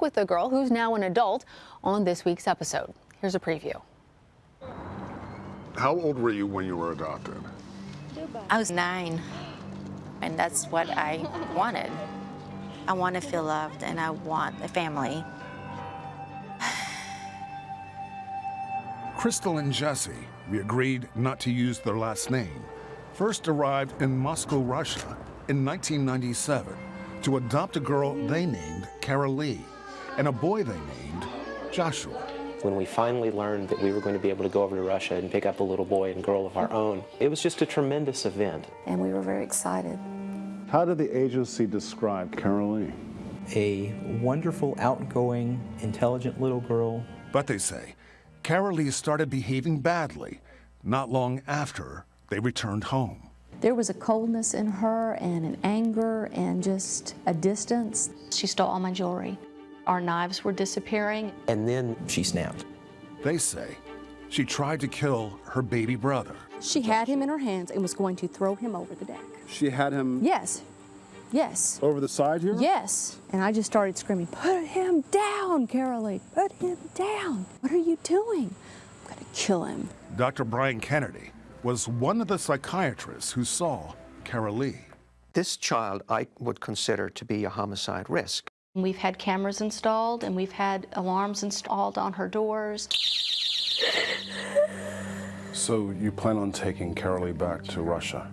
with the girl who's now an adult on this week's episode. Here's a preview. How old were you when you were adopted? I was nine, and that's what I wanted. I want to feel loved, and I want a family. Crystal and Jesse, we agreed not to use their last name, first arrived in Moscow, Russia in 1997 to adopt a girl they named Carol Lee and a boy they named Joshua. When we finally learned that we were going to be able to go over to Russia and pick up a little boy and girl of our own, it was just a tremendous event. And we were very excited. How did the agency describe Carol Lee? A wonderful, outgoing, intelligent little girl. But they say Carol Lee started behaving badly not long after they returned home. There was a coldness in her and an anger and just a distance. She stole all my jewelry. Our knives were disappearing. And then She snapped. They say she tried to kill her baby brother. She had him in her hands and was going to throw him over the deck. She had him Yes. Yes. over the side here? Yes. And I just started screaming, Put him down, Carol Lee. Put him down. What are you doing? I'm going to kill him. Dr. Brian Kennedy was one of the psychiatrists who saw Carol Lee. This child I would consider to be a homicide risk. We've had cameras installed and we've had alarms installed on her doors. So you plan on taking Carol Lee back to Russia?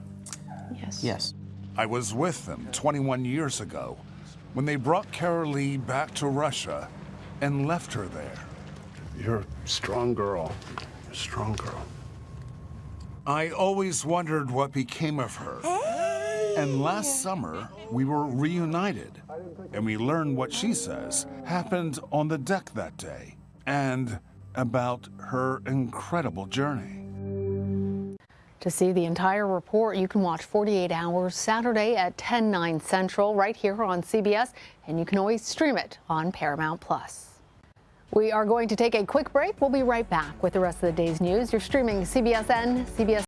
Yes. Yes. I was with them 21 years ago when they brought Carol Lee back to Russia and left her there. You're a strong girl. You're a strong girl. I always wondered what became of her. And last summer, we were reunited, and we learned what she says happened on the deck that day and about her incredible journey. To see the entire report, you can watch 48 Hours Saturday at 10, 9 Central right here on CBS, and you can always stream it on Paramount Plus. We are going to take a quick break. We'll be right back with the rest of the day's news. You're streaming CBSN, CBS